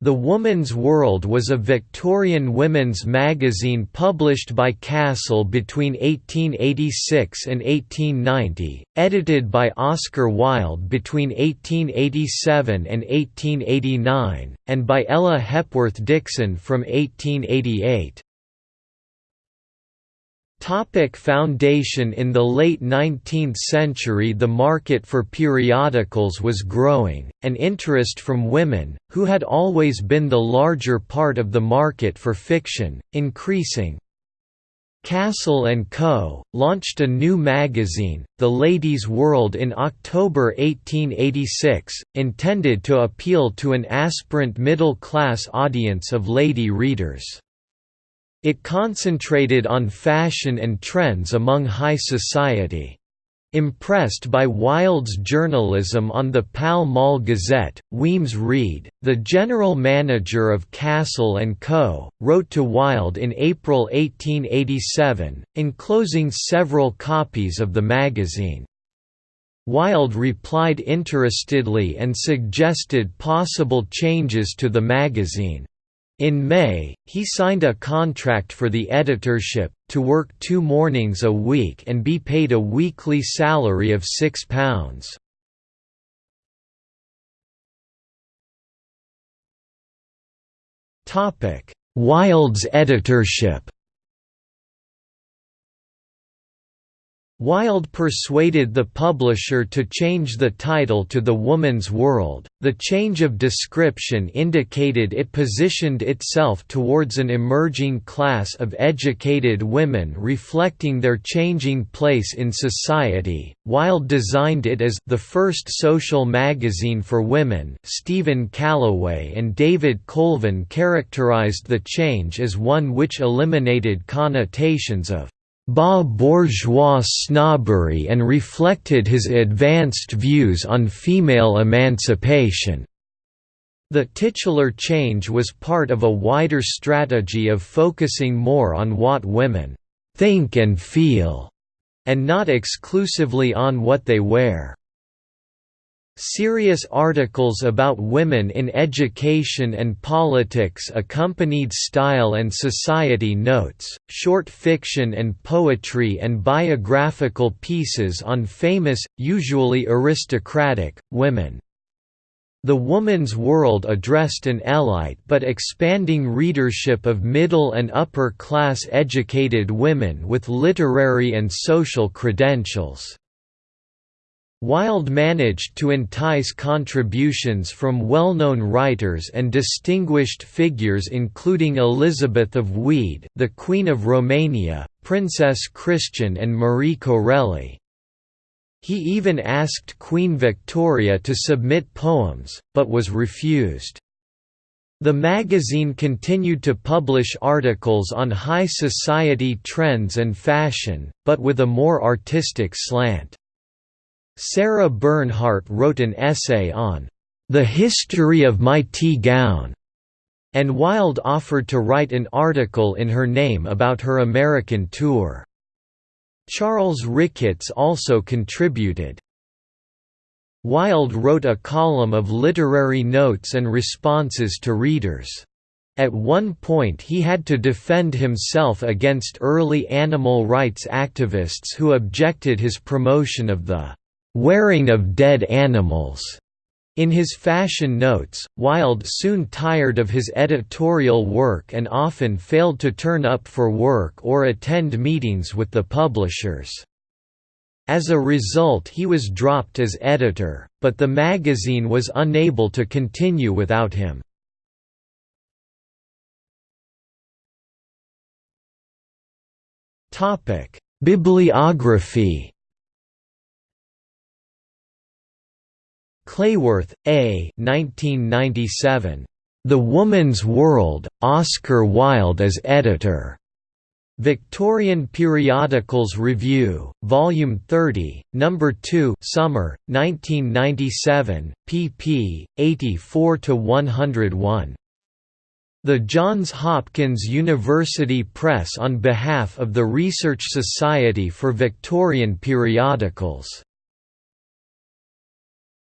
The Woman's World was a Victorian women's magazine published by Cassell between 1886 and 1890, edited by Oscar Wilde between 1887 and 1889, and by Ella Hepworth Dixon from 1888. Topic foundation In the late 19th century the market for periodicals was growing, and interest from women, who had always been the larger part of the market for fiction, increasing. Cassell & Co., launched a new magazine, The Lady's World in October 1886, intended to appeal to an aspirant middle-class audience of lady readers. It concentrated on fashion and trends among high society. Impressed by Wilde's journalism on the Pall Mall Gazette, Wemyss Reid, the general manager of Cassell & Co., wrote to Wilde in April 1887, enclosing several copies of the magazine. Wilde replied interestedly and suggested possible changes to the magazine. In May, he signed a contract for the editorship, to work two mornings a week and be paid a weekly salary of £6. Wilde's editorship Wilde persuaded the publisher to change the title to The Woman's World. The change of description indicated it positioned itself towards an emerging class of educated women reflecting their changing place in society. Wilde designed it as the first social magazine for women. Stephen Calloway and David Colvin characterized the change as one which eliminated connotations of bas bourgeois snobbery and reflected his advanced views on female emancipation. The titular change was part of a wider strategy of focusing more on what women think and feel, and not exclusively on what they wear. Serious articles about women in education and politics accompanied style and society notes, short fiction and poetry and biographical pieces on famous, usually aristocratic, women. The Woman's World addressed an elite but expanding readership of middle and upper class educated women with literary and social credentials. Wilde managed to entice contributions from well-known writers and distinguished figures including Elizabeth of Wied, the Queen of Romania, Princess Christian and Marie Corelli. He even asked Queen Victoria to submit poems, but was refused. The magazine continued to publish articles on high society trends and fashion, but with a more artistic slant. Sarah Bernhardt wrote an essay on the history of my tea gown, and Wilde offered to write an article in her name about her American tour. Charles Ricketts also contributed. Wilde wrote a column of literary notes and responses to readers. At one point he had to defend himself against early animal rights activists who objected his promotion of the wearing of dead animals. In his fashion notes, Wilde soon tired of his editorial work and often failed to turn up for work or attend meetings with the publishers. As a result he was dropped as editor, but the magazine was unable to continue without him. Bibliography Clayworth, A. 1997. The Woman's World, Oscar Wilde as editor. Victorian Periodicals Review, Volume 30, Number 2, Summer, 1997, pp. 84–101. The Johns Hopkins University Press on behalf of the Research Society for Victorian Periodicals